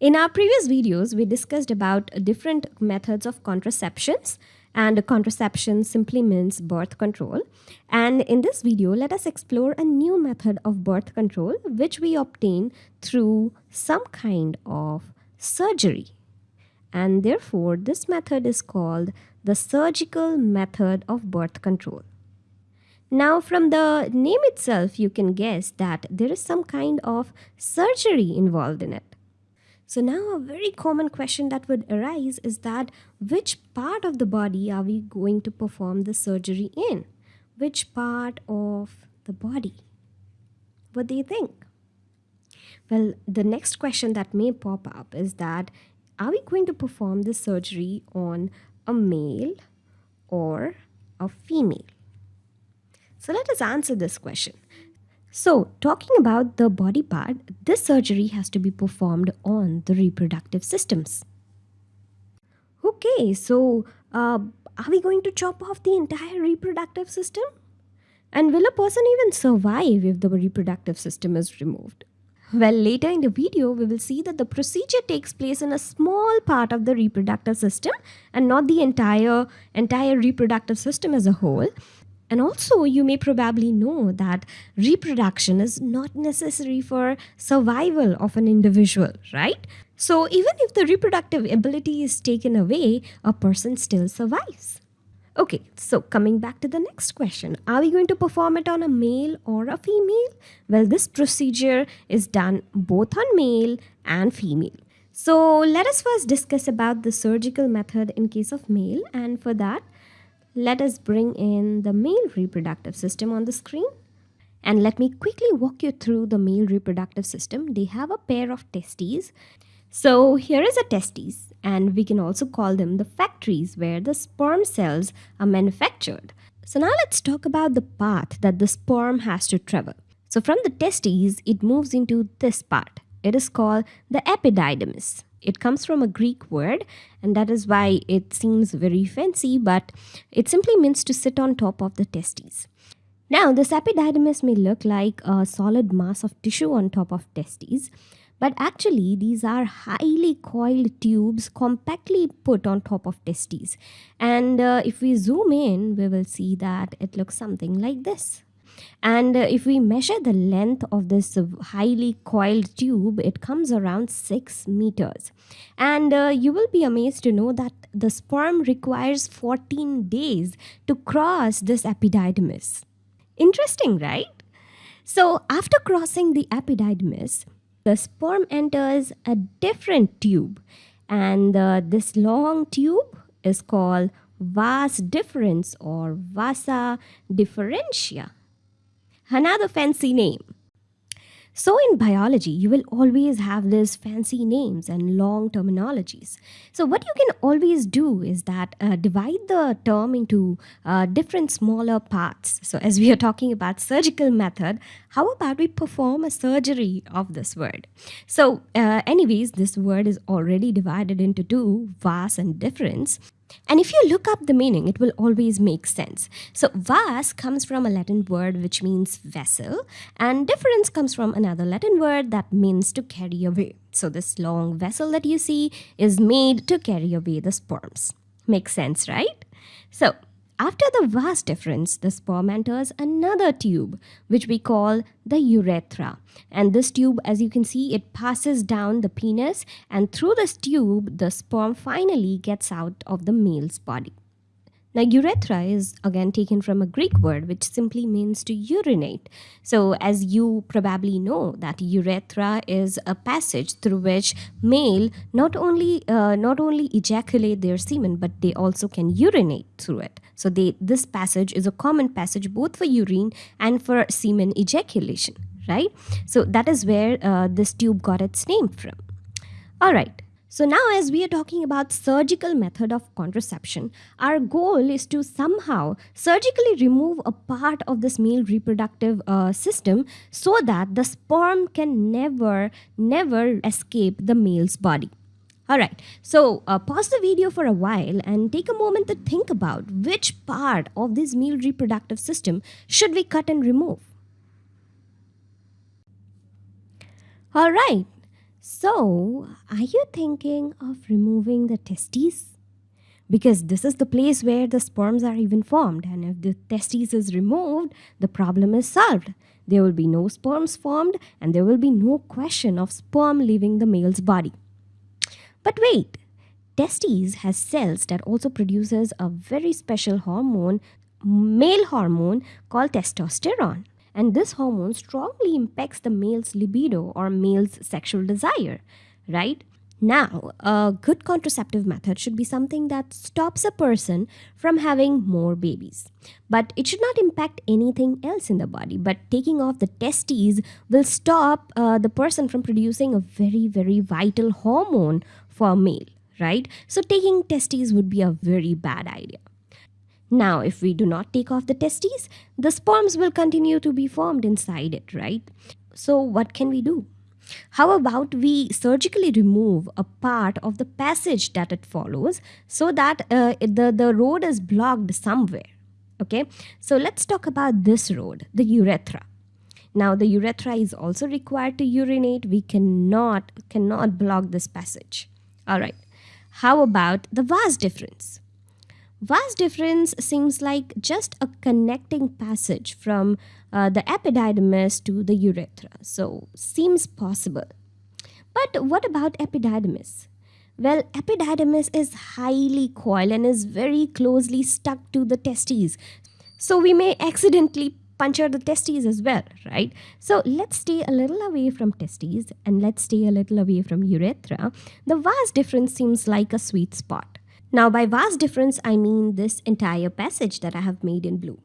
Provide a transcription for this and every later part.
In our previous videos, we discussed about different methods of contraceptions and contraception simply means birth control. And in this video, let us explore a new method of birth control which we obtain through some kind of surgery. And therefore, this method is called the surgical method of birth control. Now, from the name itself, you can guess that there is some kind of surgery involved in it. So now a very common question that would arise is that which part of the body are we going to perform the surgery in? Which part of the body? What do you think? Well, the next question that may pop up is that are we going to perform the surgery on a male or a female? So let us answer this question. So, talking about the body part, this surgery has to be performed on the reproductive systems. Okay, so uh, are we going to chop off the entire reproductive system? And will a person even survive if the reproductive system is removed? Well, later in the video, we will see that the procedure takes place in a small part of the reproductive system and not the entire, entire reproductive system as a whole. And also, you may probably know that reproduction is not necessary for survival of an individual, right? So, even if the reproductive ability is taken away, a person still survives. Okay, so coming back to the next question Are we going to perform it on a male or a female? Well, this procedure is done both on male and female. So, let us first discuss about the surgical method in case of male, and for that, let us bring in the male reproductive system on the screen. And let me quickly walk you through the male reproductive system. They have a pair of testes. So here is a testes and we can also call them the factories where the sperm cells are manufactured. So now let's talk about the path that the sperm has to travel. So from the testes, it moves into this part. It is called the epididymis. It comes from a Greek word, and that is why it seems very fancy, but it simply means to sit on top of the testes. Now, this epididymis may look like a solid mass of tissue on top of testes, but actually, these are highly coiled tubes compactly put on top of testes. And uh, if we zoom in, we will see that it looks something like this. And uh, if we measure the length of this highly coiled tube, it comes around 6 meters. And uh, you will be amazed to know that the sperm requires 14 days to cross this epididymis. Interesting, right? So after crossing the epididymis, the sperm enters a different tube. And uh, this long tube is called vas deferens or vasa deferentia another fancy name. So in biology, you will always have these fancy names and long terminologies. So what you can always do is that uh, divide the term into uh, different smaller parts. So as we are talking about surgical method, how about we perform a surgery of this word? So uh, anyways, this word is already divided into two, vas and deferens. And if you look up the meaning, it will always make sense. So, vas comes from a Latin word which means vessel, and deferens comes from another Latin word that means to carry away. So, this long vessel that you see is made to carry away the sperms. Makes sense, right? So, after the vas deferens, the sperm enters another tube, which we call the urethra. And this tube, as you can see, it passes down the penis, and through this tube, the sperm finally gets out of the male's body. Now, urethra is again taken from a Greek word which simply means to urinate. So, as you probably know, that urethra is a passage through which male not only uh, not only ejaculate their semen, but they also can urinate through it. So, they this passage is a common passage both for urine and for semen ejaculation, right? So, that is where uh, this tube got its name from. All right. So now as we are talking about surgical method of contraception, our goal is to somehow surgically remove a part of this male reproductive uh, system so that the sperm can never, never escape the male's body. Alright, so uh, pause the video for a while and take a moment to think about which part of this male reproductive system should we cut and remove. Alright, So, are you thinking of removing the testes? Because this is the place where the sperms are even formed, and if the testes is removed, the problem is solved. There will be no sperms formed, and there will be no question of sperm leaving the male's body. But wait, testes has cells that also produces a very special hormone, male hormone called testosterone. And this hormone strongly impacts the male's libido or male's sexual desire, right? Now, a good contraceptive method should be something that stops a person from having more babies. But it should not impact anything else in the body. But taking off the testes will stop uh, the person from producing a very, very vital hormone for a male, right? So, taking testes would be a very bad idea. Now, if we do not take off the testes, the sperms will continue to be formed inside it, right? So, what can we do? How about we surgically remove a part of the passage that it follows so that uh, the, the road is blocked somewhere? Okay, so let's talk about this road, the urethra. Now the urethra is also required to urinate. We cannot, cannot block this passage. All right. How about the vas deferens? Vas deferens seems like just a connecting passage from uh, the epididymis to the urethra, so seems possible. But what about epididymis? Well, epididymis is highly coiled and is very closely stuck to the testes. So we may accidentally puncture the testes as well, right? So let's stay a little away from testes and let's stay a little away from urethra. The vas deferens seems like a sweet spot. Now by vas deferens, I mean this entire passage that I have made in blue.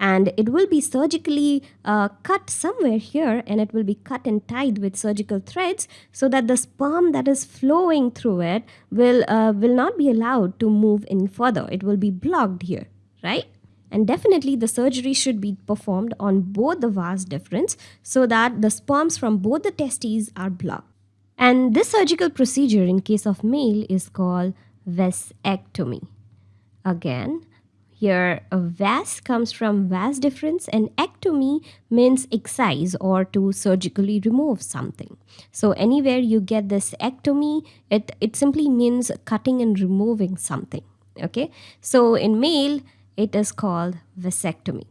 And it will be surgically uh, cut somewhere here and it will be cut and tied with surgical threads so that the sperm that is flowing through it will, uh, will not be allowed to move in further. It will be blocked here, right? And definitely the surgery should be performed on both the vas deferens so that the sperms from both the testes are blocked. And this surgical procedure in case of male is called vasectomy. Again, here a vas comes from vas deferens and ectomy means excise or to surgically remove something. So anywhere you get this ectomy, it, it simply means cutting and removing something. Okay, so in male, it is called vasectomy.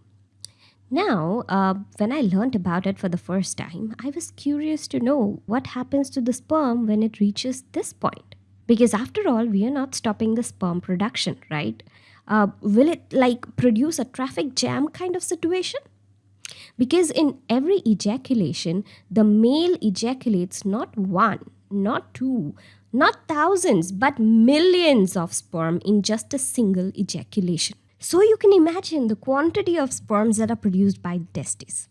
Now, uh, when I learned about it for the first time, I was curious to know what happens to the sperm when it reaches this point. Because after all, we are not stopping the sperm production, right? Uh, will it like produce a traffic jam kind of situation? Because in every ejaculation, the male ejaculates not one, not two, not thousands, but millions of sperm in just a single ejaculation. So you can imagine the quantity of sperms that are produced by testes.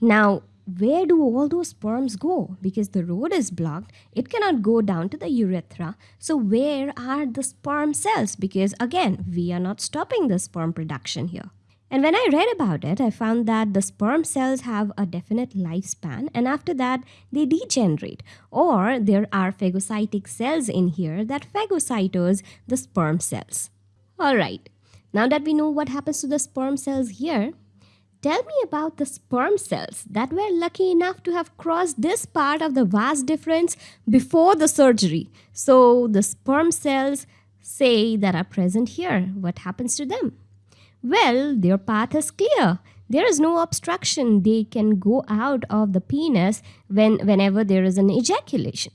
Now, where do all those sperms go? Because the road is blocked, it cannot go down to the urethra. So, where are the sperm cells? Because again, we are not stopping the sperm production here. And when I read about it, I found that the sperm cells have a definite lifespan and after that they degenerate. Or there are phagocytic cells in here that phagocytose the sperm cells. Alright, now that we know what happens to the sperm cells here, Tell me about the sperm cells that were lucky enough to have crossed this part of the vas deferens before the surgery. So the sperm cells say that are present here. What happens to them? Well, their path is clear. There is no obstruction. They can go out of the penis when, whenever there is an ejaculation.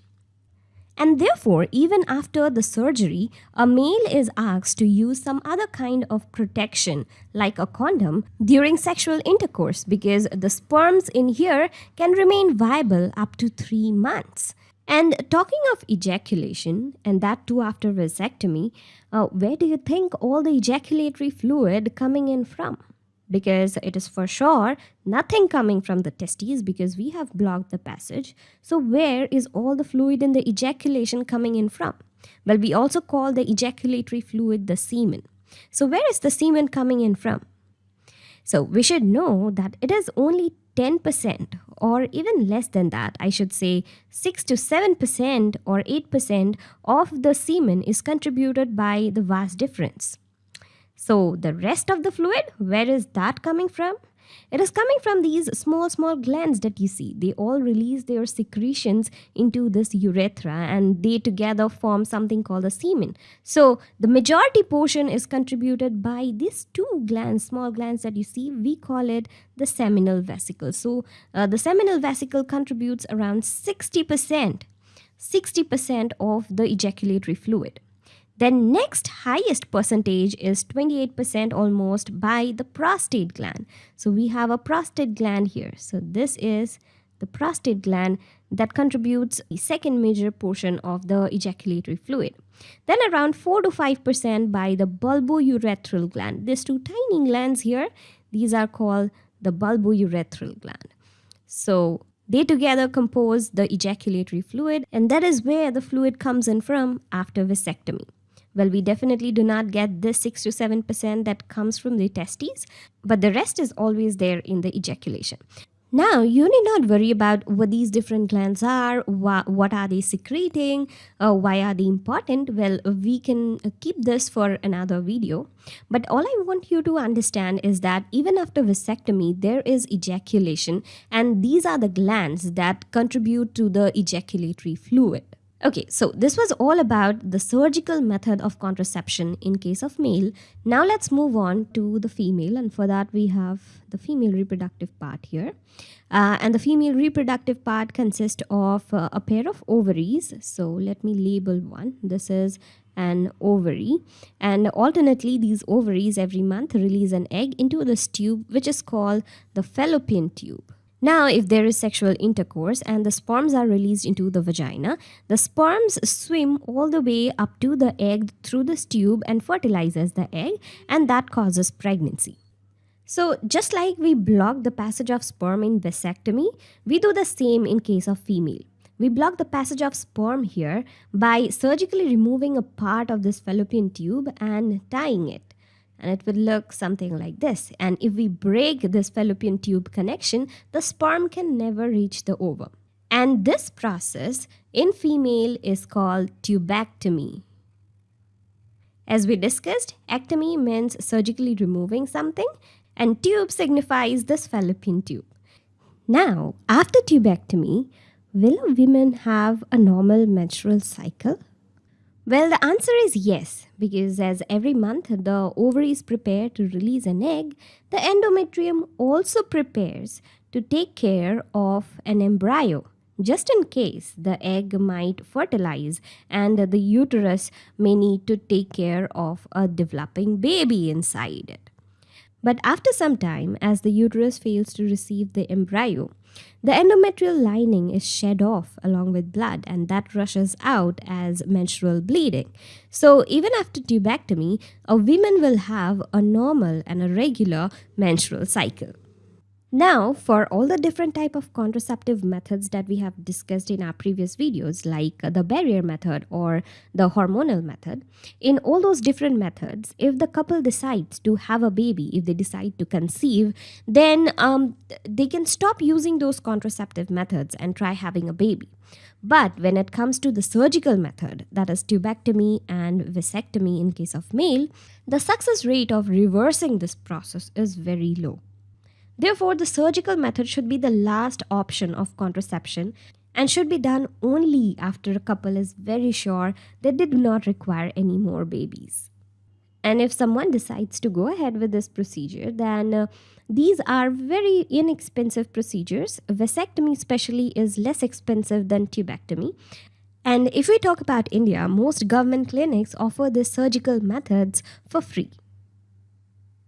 And therefore, even after the surgery, a male is asked to use some other kind of protection, like a condom, during sexual intercourse because the sperms in here can remain viable up to three months. And talking of ejaculation, and that too after vasectomy, uh, where do you think all the ejaculatory fluid coming in from? Because it is for sure nothing coming from the testes because we have blocked the passage. So where is all the fluid in the ejaculation coming in from? Well, we also call the ejaculatory fluid the semen. So where is the semen coming in from? So we should know that it is only 10% or even less than that, I should say 6 to 7% or 8% of the semen is contributed by the vas deferens. So the rest of the fluid, where is that coming from? It is coming from these small, small glands that you see. They all release their secretions into this urethra and they together form something called the semen. So the majority portion is contributed by these two glands, small glands that you see. We call it the seminal vesicle. So uh, the seminal vesicle contributes around 60%, 60% of the ejaculatory fluid. Then next highest percentage is 28% almost by the prostate gland. So we have a prostate gland here. So this is the prostate gland that contributes the second major portion of the ejaculatory fluid. Then around 4 to 5% by the bulbourethral gland. These two tiny glands here, these are called the bulbourethral gland. So they together compose the ejaculatory fluid and that is where the fluid comes in from after vasectomy. Well, we definitely do not get this 6 to 7% that comes from the testes, but the rest is always there in the ejaculation. Now, you need not worry about what these different glands are, wh what are they secreting, uh, why are they important. Well, we can keep this for another video. But all I want you to understand is that even after vasectomy, there is ejaculation, and these are the glands that contribute to the ejaculatory fluid. Okay, so this was all about the surgical method of contraception in case of male. Now let's move on to the female and for that we have the female reproductive part here. Uh, and the female reproductive part consists of uh, a pair of ovaries. So let me label one. This is an ovary and alternately these ovaries every month release an egg into this tube which is called the fallopian tube. Now, if there is sexual intercourse and the sperms are released into the vagina, the sperms swim all the way up to the egg through this tube and fertilizes the egg and that causes pregnancy. So just like we block the passage of sperm in vasectomy, we do the same in case of female. We block the passage of sperm here by surgically removing a part of this fallopian tube and tying it and it will look something like this. And if we break this fallopian tube connection, the sperm can never reach the ovum. And this process in female is called tubectomy. As we discussed, ectomy means surgically removing something and tube signifies this fallopian tube. Now, after tubectomy, will women have a normal menstrual cycle? Well, the answer is yes, because as every month the ovaries prepare to release an egg, the endometrium also prepares to take care of an embryo, just in case the egg might fertilize and the uterus may need to take care of a developing baby inside it. But after some time, as the uterus fails to receive the embryo, the endometrial lining is shed off along with blood and that rushes out as menstrual bleeding. So even after tubectomy, a woman will have a normal and a regular menstrual cycle. Now, for all the different type of contraceptive methods that we have discussed in our previous videos, like the barrier method or the hormonal method, in all those different methods, if the couple decides to have a baby, if they decide to conceive, then um, they can stop using those contraceptive methods and try having a baby. But when it comes to the surgical method, that is tubectomy and vasectomy in case of male, the success rate of reversing this process is very low. Therefore, the surgical method should be the last option of contraception and should be done only after a couple is very sure that they do not require any more babies. And if someone decides to go ahead with this procedure, then uh, these are very inexpensive procedures. Vasectomy, especially, is less expensive than tubectomy. And if we talk about India, most government clinics offer these surgical methods for free.